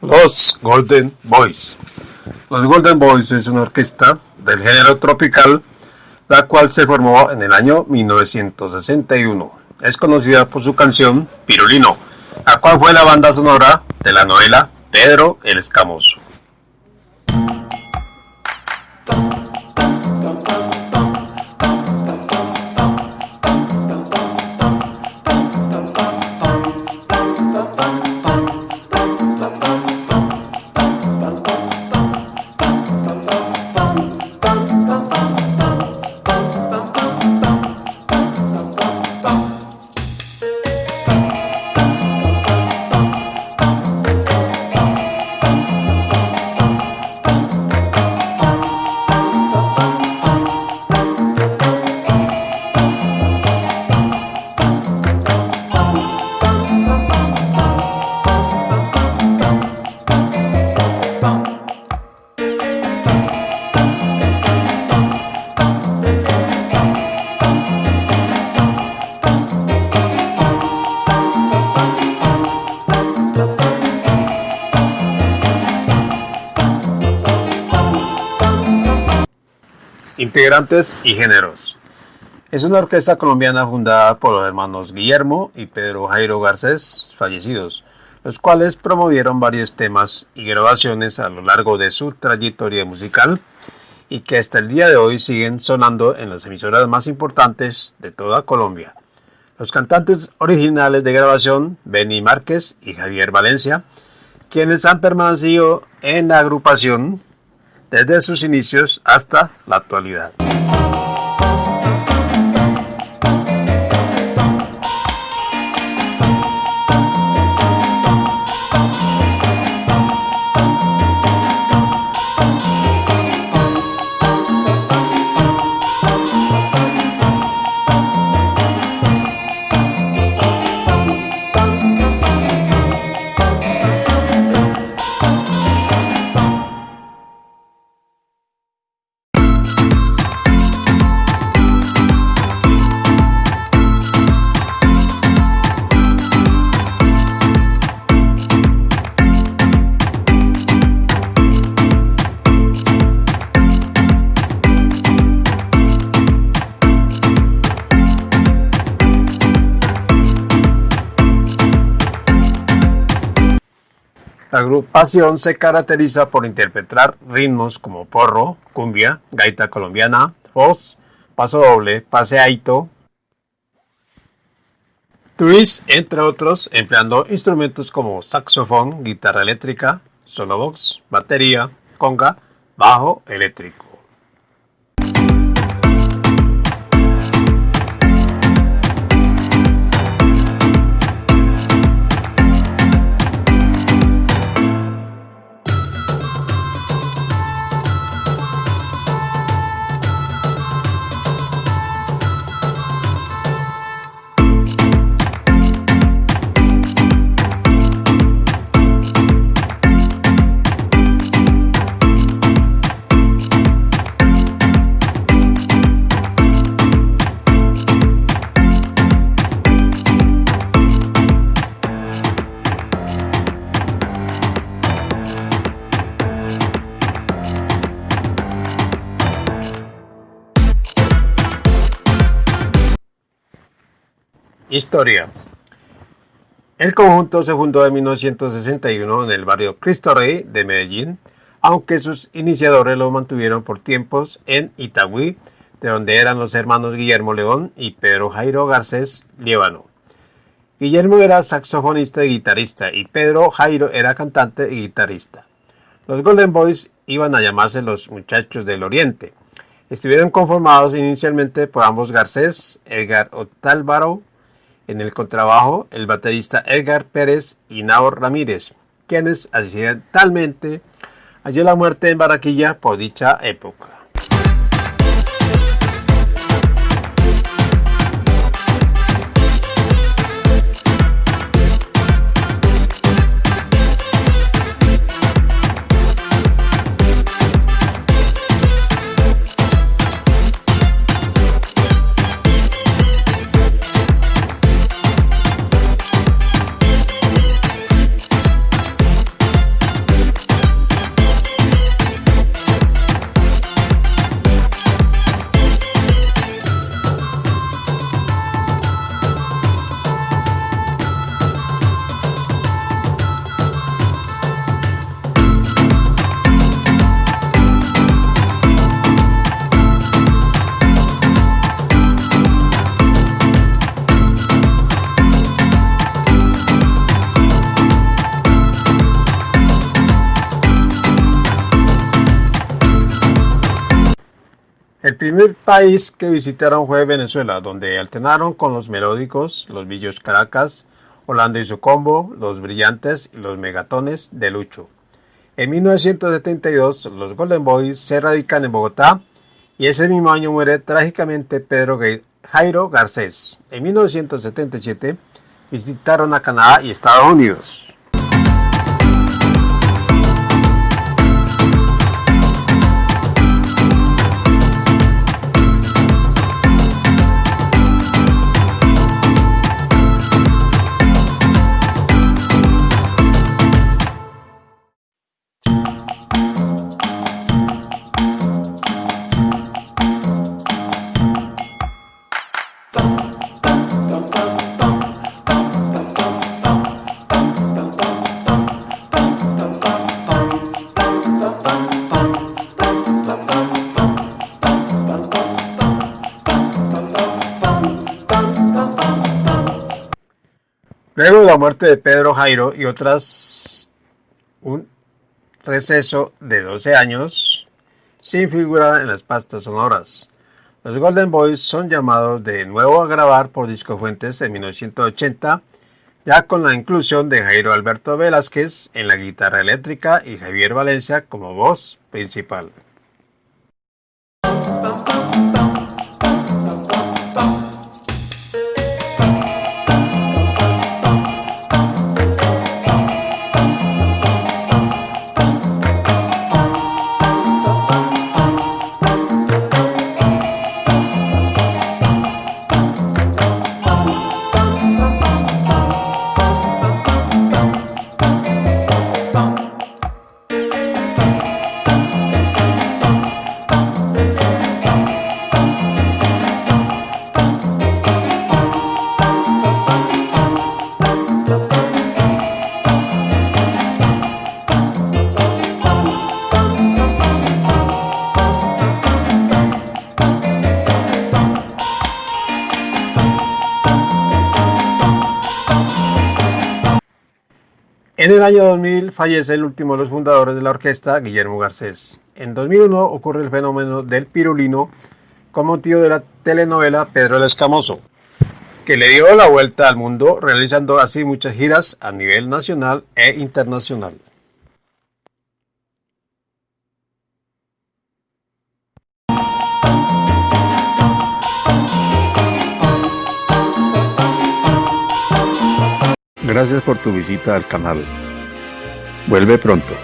Los Golden Boys. Los Golden Boys es una orquesta del género tropical, la cual se formó en el año 1961. Es conocida por su canción Pirulino, la cual fue la banda sonora de la novela Pedro el Escamoso. Integrantes y géneros. Es una orquesta colombiana fundada por los hermanos Guillermo y Pedro Jairo Garcés, fallecidos, los cuales promovieron varios temas y grabaciones a lo largo de su trayectoria musical y que hasta el día de hoy siguen sonando en las emisoras más importantes de toda Colombia. Los cantantes originales de grabación, Benny Márquez y Javier Valencia, quienes han permanecido en la agrupación desde sus inicios hasta la actualidad. La agrupación se caracteriza por interpretar ritmos como porro, cumbia, gaita colombiana, voz, paso doble, paseaito, twist, entre otros, empleando instrumentos como saxofón, guitarra eléctrica, solo box, batería, conga, bajo eléctrico. Historia. El conjunto se fundó en 1961 en el barrio Cristo Rey de Medellín, aunque sus iniciadores lo mantuvieron por tiempos en Itagüí, de donde eran los hermanos Guillermo León y Pedro Jairo Garcés Líbano. Guillermo era saxofonista y guitarrista y Pedro Jairo era cantante y guitarrista. Los Golden Boys iban a llamarse los Muchachos del Oriente. Estuvieron conformados inicialmente por ambos Garcés, Edgar Otálvaro en el contrabajo, el baterista Edgar Pérez y Naor Ramírez, quienes accidentalmente halló la muerte en Barranquilla por dicha época. Primer país que visitaron fue Venezuela, donde alternaron con los melódicos, los Villos Caracas, Holanda y su combo, los brillantes y los megatones de Lucho. En 1972, los Golden Boys se radican en Bogotá y ese mismo año muere trágicamente Pedro Jairo Garcés. En 1977 visitaron a Canadá y Estados Unidos. Luego de la muerte de Pedro Jairo y otras un receso de 12 años sin figurar en las pastas sonoras. Los Golden Boys son llamados de nuevo a grabar por Disco Fuentes en 1980, ya con la inclusión de Jairo Alberto Velázquez en la guitarra eléctrica y Javier Valencia como voz principal. En el año 2000 fallece el último de los fundadores de la orquesta, Guillermo Garcés. En 2001 ocurre el fenómeno del pirulino con motivo de la telenovela Pedro el Escamoso, que le dio la vuelta al mundo realizando así muchas giras a nivel nacional e internacional. Gracias por tu visita al canal. Vuelve pronto.